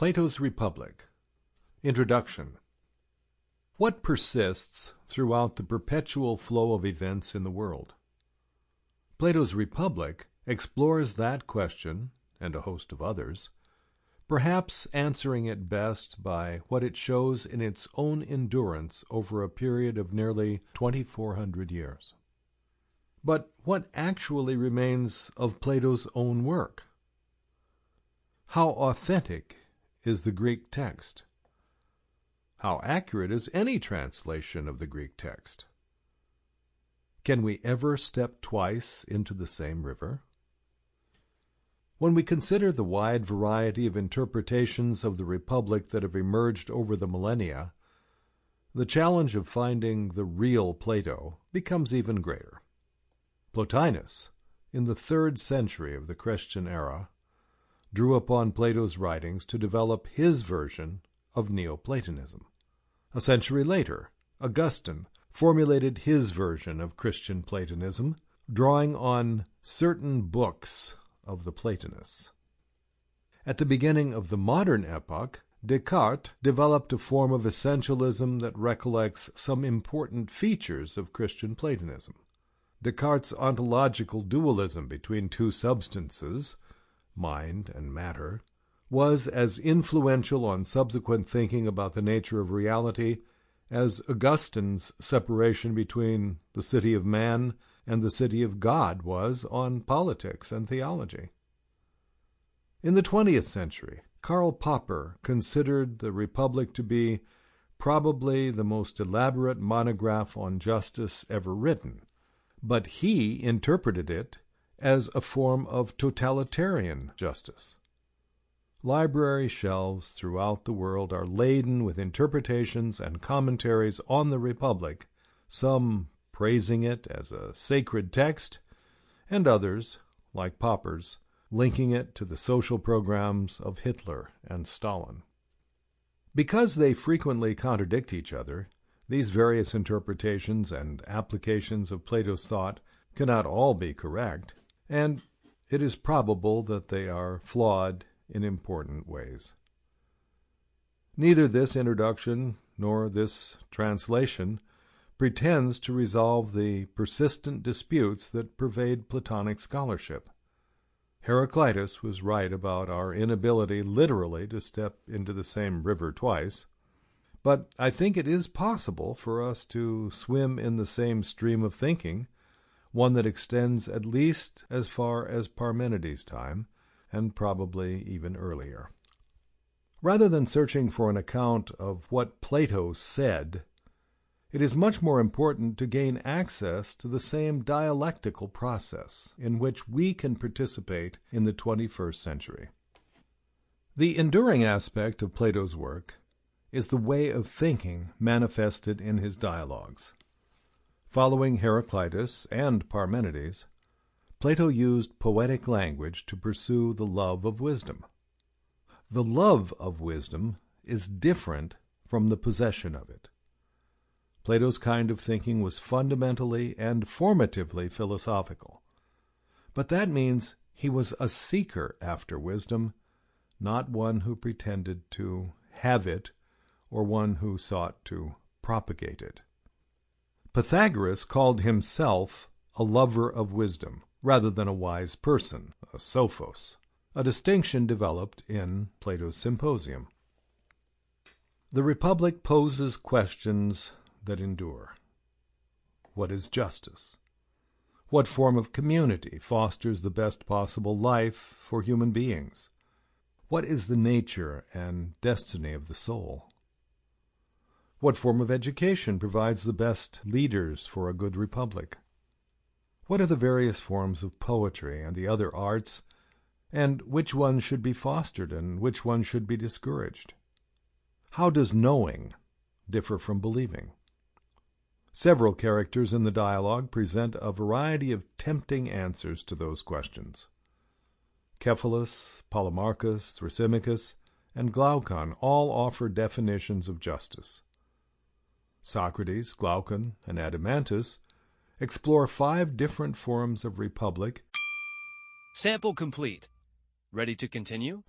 Plato's Republic Introduction What persists throughout the perpetual flow of events in the world? Plato's Republic explores that question, and a host of others, perhaps answering it best by what it shows in its own endurance over a period of nearly 2,400 years. But what actually remains of Plato's own work? How authentic is the Greek text? How accurate is any translation of the Greek text? Can we ever step twice into the same river? When we consider the wide variety of interpretations of the Republic that have emerged over the millennia, the challenge of finding the real Plato becomes even greater. Plotinus, in the third century of the Christian era, drew upon Plato's writings to develop his version of Neoplatonism. A century later, Augustine formulated his version of Christian Platonism, drawing on certain books of the Platonists. At the beginning of the modern epoch, Descartes developed a form of essentialism that recollects some important features of Christian Platonism. Descartes' ontological dualism between two substances, mind and matter, was as influential on subsequent thinking about the nature of reality as Augustine's separation between the city of man and the city of God was on politics and theology. In the 20th century, Karl Popper considered the Republic to be probably the most elaborate monograph on justice ever written, but he interpreted it as a form of totalitarian justice. Library shelves throughout the world are laden with interpretations and commentaries on the Republic, some praising it as a sacred text, and others, like Popper's, linking it to the social programs of Hitler and Stalin. Because they frequently contradict each other, these various interpretations and applications of Plato's thought cannot all be correct, and it is probable that they are flawed in important ways. Neither this introduction nor this translation pretends to resolve the persistent disputes that pervade Platonic scholarship. Heraclitus was right about our inability literally to step into the same river twice, but I think it is possible for us to swim in the same stream of thinking, one that extends at least as far as Parmenides' time, and probably even earlier. Rather than searching for an account of what Plato said, it is much more important to gain access to the same dialectical process in which we can participate in the 21st century. The enduring aspect of Plato's work is the way of thinking manifested in his dialogues. Following Heraclitus and Parmenides, Plato used poetic language to pursue the love of wisdom. The love of wisdom is different from the possession of it. Plato's kind of thinking was fundamentally and formatively philosophical. But that means he was a seeker after wisdom, not one who pretended to have it or one who sought to propagate it. Pythagoras called himself a lover of wisdom rather than a wise person, a sophos, a distinction developed in Plato's Symposium. The Republic poses questions that endure. What is justice? What form of community fosters the best possible life for human beings? What is the nature and destiny of the soul? What form of education provides the best leaders for a good republic? What are the various forms of poetry and the other arts, and which ones should be fostered and which ones should be discouraged? How does knowing differ from believing? Several characters in the dialogue present a variety of tempting answers to those questions. Cephalus, Polemarchus, Thrasymachus, and Glaucon all offer definitions of justice. Socrates, Glaucon, and Adeimantus explore five different forms of republic. Sample complete. Ready to continue?